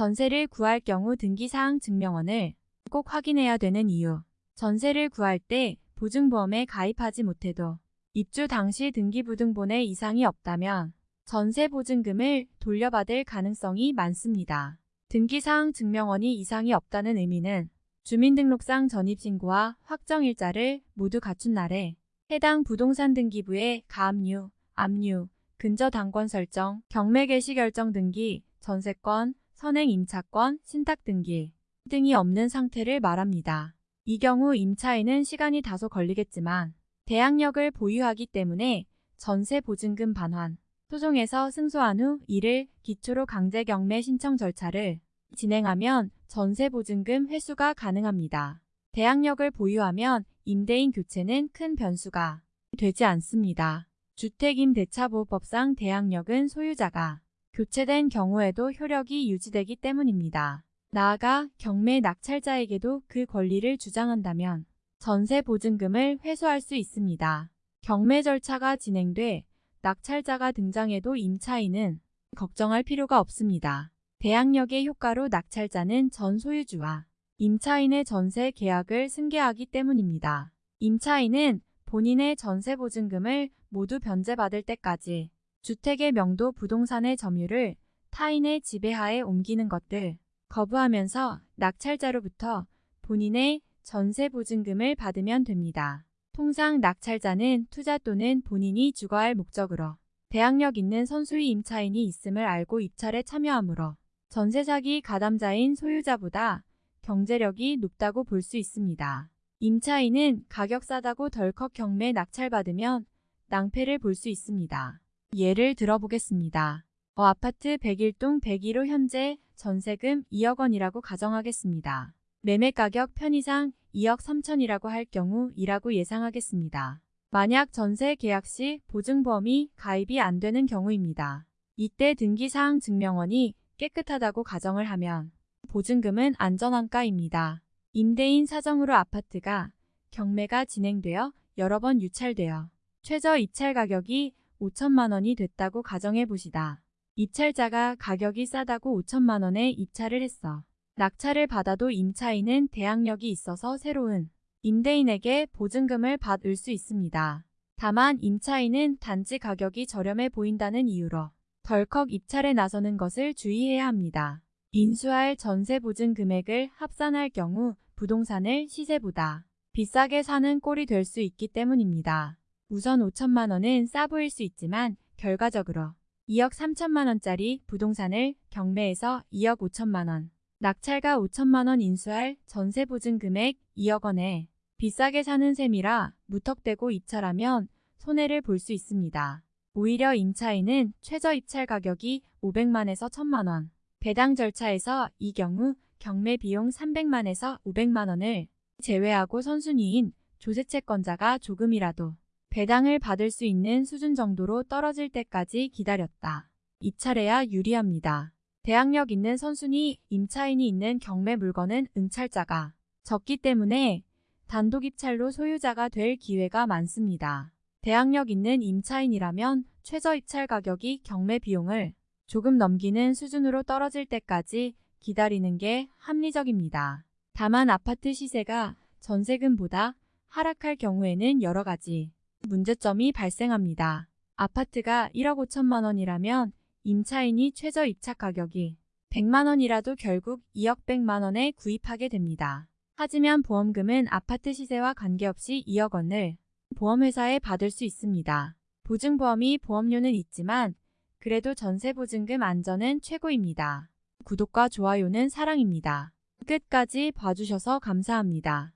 전세를 구할 경우 등기사항 증명원을 꼭 확인해야 되는 이유. 전세를 구할 때 보증보험에 가입하지 못해도 입주 당시 등기부등본에 이상이 없다면 전세 보증금을 돌려받을 가능성이 많습니다. 등기사항 증명원이 이상이 없다는 의미는 주민등록상 전입신고와 확정일자를 모두 갖춘 날에 해당 부동산 등기부에 가압류, 압류, 근저당권 설정, 경매 개시 결정 등기, 전세권, 선행 임차권, 신탁 등기 등이 없는 상태를 말합니다. 이 경우 임차인은 시간이 다소 걸리겠지만 대항력을 보유하기 때문에 전세 보증금 반환, 소송에서 승소한 후 이를 기초로 강제 경매 신청 절차를 진행하면 전세 보증금 회수가 가능합니다. 대항력을 보유하면 임대인 교체는 큰 변수가 되지 않습니다. 주택임대차보호법상 대항력은 소유자가 교체된 경우에도 효력이 유지되기 때문입니다. 나아가 경매 낙찰자에게도 그 권리를 주장한다면 전세 보증금을 회수할 수 있습니다. 경매 절차가 진행돼 낙찰자가 등장해도 임차인은 걱정할 필요가 없습니다. 대항력의 효과로 낙찰자는 전 소유주와 임차인의 전세 계약을 승계하기 때문입니다. 임차인은 본인의 전세 보증금을 모두 변제받을 때까지 주택의 명도 부동산의 점유를 타인의 지배하에 옮기는 것들 거부하면서 낙찰자로부터 본인의 전세 보증금을 받으면 됩니다. 통상 낙찰자는 투자 또는 본인이 주거할 목적으로 대항력 있는 선수의 임차인이 있음을 알고 입찰에 참여하므로 전세 사기 가담자인 소유자보다 경제력이 높다고 볼 수 있습니다. 임차인은 가격 싸다고 덜컥 경매 낙찰받으면 낭패를 볼 수 있습니다. 예를 들어보겠습니다. 어 아파트 101동 101호 현재 전세금 2억 원이라고 가정하겠습니다. 매매가격 편의상 2억 3천이라고 할 경우 이라고 예상하겠습니다. 만약 전세 계약 시 보증보험이 가입이 안 되는 경우입니다. 이때 등기사항 증명원이 깨끗하다고 가정을 하면 보증금은 안전한가입니다. 임대인 사정으로 아파트가 경매가 진행되어 여러 번 유찰되어 최저 입찰 가격이 5천만 원이 됐다고 가정해 보시다. 입찰자가 가격이 싸다고 5천만 원에 입찰을 했어. 낙찰을 받아도 임차인은 대항력이 있어서 새로운 임대인에게 보증금을 받을 수 있습니다. 다만 임차인은 단지 가격이 저렴해 보인다는 이유로 덜컥 입찰에 나서는 것을 주의해야 합니다. 인수할 전세 보증 금액을 합산할 경우 부동산을 시세보다 비싸게 사는 꼴이 될 수 있기 때문입니다. 우선 5천만 원은 싸 보일 수 있지만 결과적으로 2억 3천만 원짜리 부동산을 경매에서 2억 5천만 원, 낙찰가 5천만 원 인수할 전세 보증 금액 2억 원에 비싸게 사는 셈이라 무턱대고 입찰하면 손해를 볼 수 있습니다. 오히려 임차인은 최저 입찰 가격이 500만에서 1000만 원, 배당 절차에서 이 경우 경매 비용 300만에서 500만 원을 제외하고 선순위인 조세채권자가 조금이라도 배당을 받을 수 있는 수준 정도로 떨어질 때까지 기다렸다. 입찰해야 유리합니다. 대항력 있는 선순위 임차인이 있는 경매 물건은 응찰자가 적기 때문에 단독 입찰로 소유자가 될 기회가 많습니다. 대항력 있는 임차인이라면 최저 입찰 가격이 경매 비용을 조금 넘기는 수준으로 떨어질 때까지 기다리는 게 합리적입니다. 다만 아파트 시세가 전세금보다 하락할 경우에는 여러 가지 문제점이 발생합니다. 아파트가 1억 5천만 원이라면 임차인이 최저 입찰 가격이 100만 원이라도 결국 2억 100만 원에 구입하게 됩니다. 하지만 보험금은 아파트 시세와 관계없이 2억 원을 보험회사에 받을 수 있습니다. 보증보험이 보험료는 있지만 그래도 전세보증금 안전은 최고입니다. 구독과 좋아요는 사랑입니다. 끝까지 봐주셔서 감사합니다.